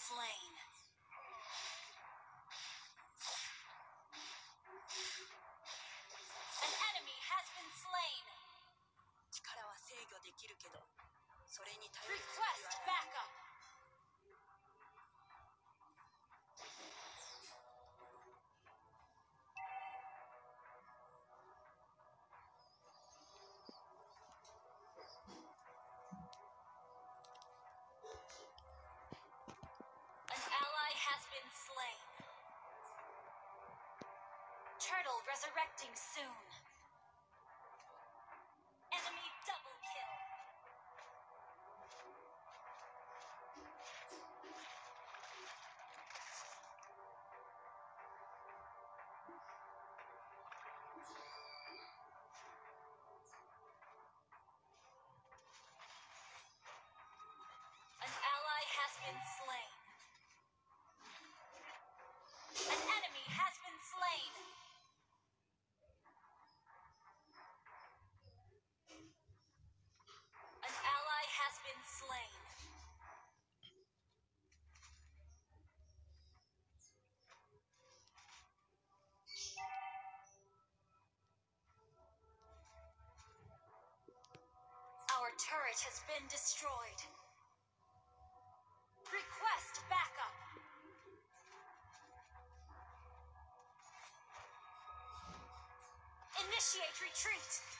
slain. resurrecting soon. turret has been destroyed. Request backup. Initiate retreat.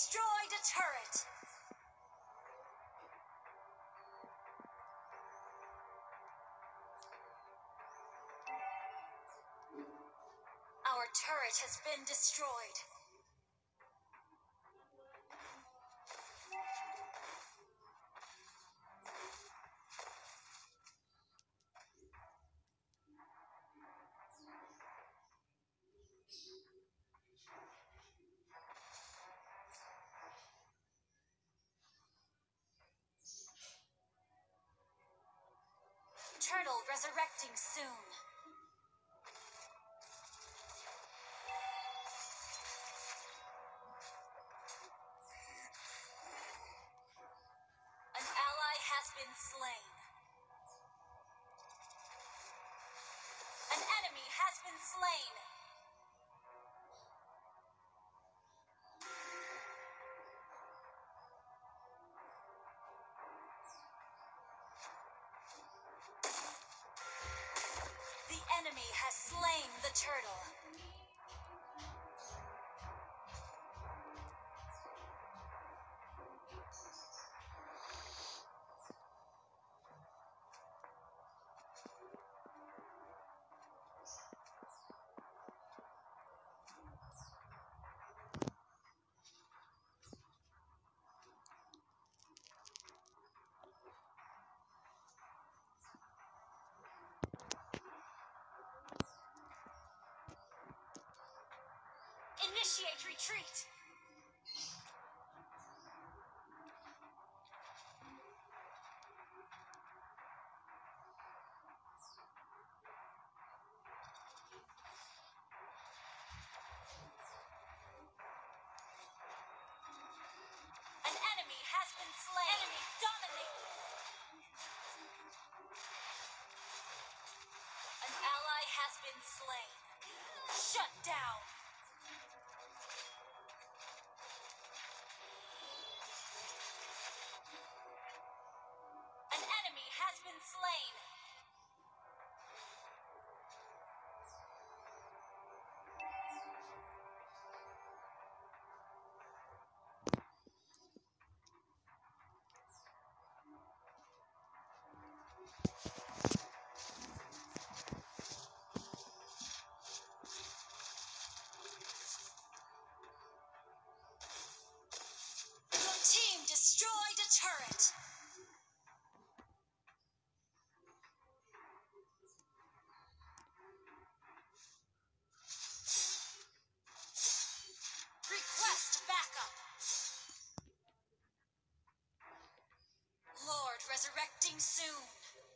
destroyed a turret. Our turret has been destroyed. Turtle resurrecting soon. the turtle. Initiate retreat. An enemy has been slain. Enemy dominated. An ally has been slain. Shut down. Has been slain. Resurrecting soon.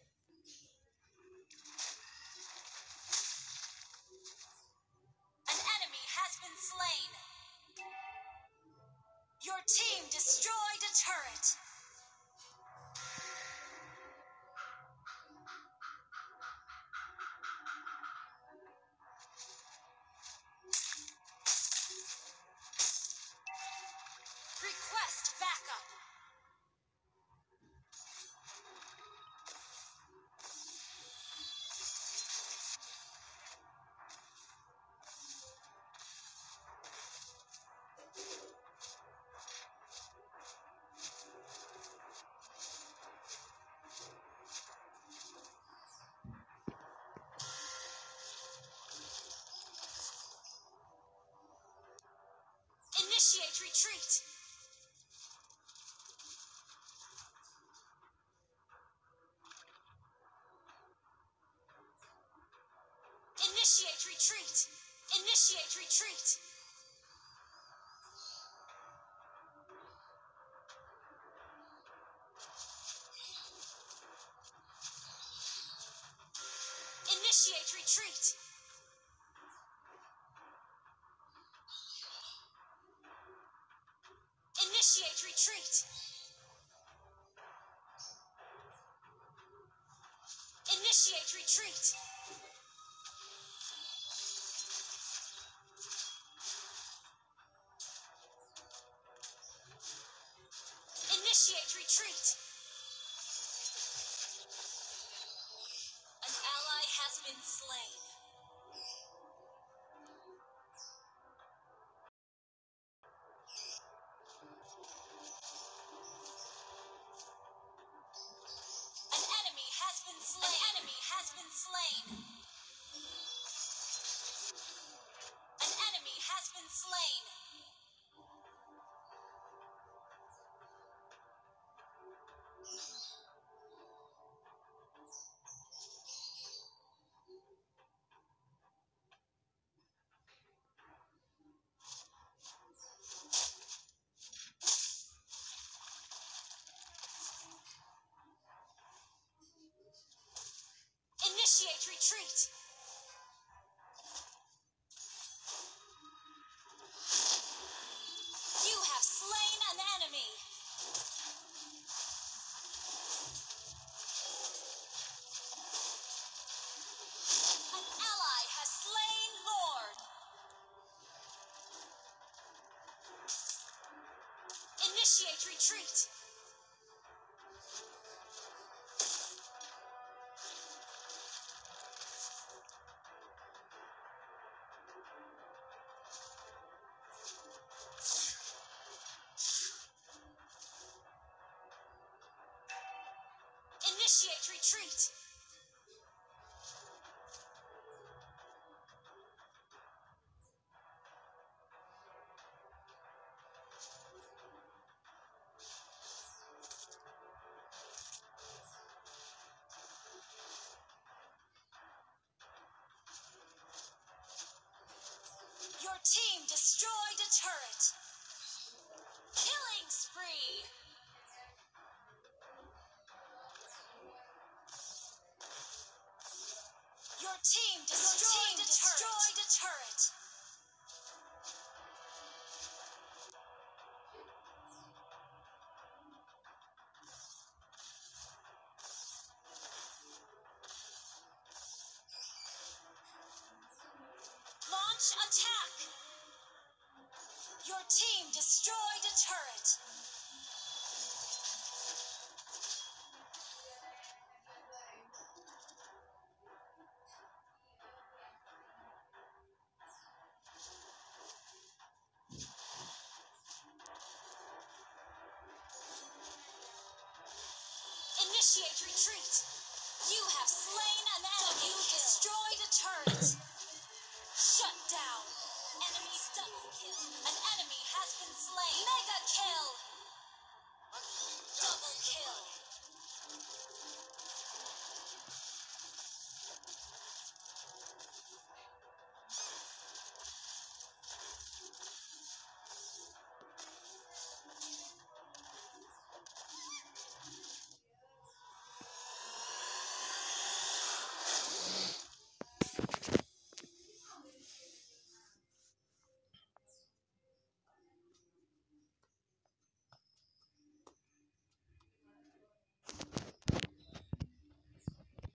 Initiate retreat. Initiate retreat. Initiate retreat. Initiate retreat. Retreat. Initiate retreat. You have slain an enemy. An ally has slain Lord. Initiate retreat. Initiate retreat. Your team destroyed a turret. Killing spree. Team destroyed, team destroyed a turret. Launch attack. Your team destroyed a turret. Initiate retreat. You have slain an enemy. You destroyed a turret. Shut down. Enemy double kill. An enemy has been slain. Mega kill.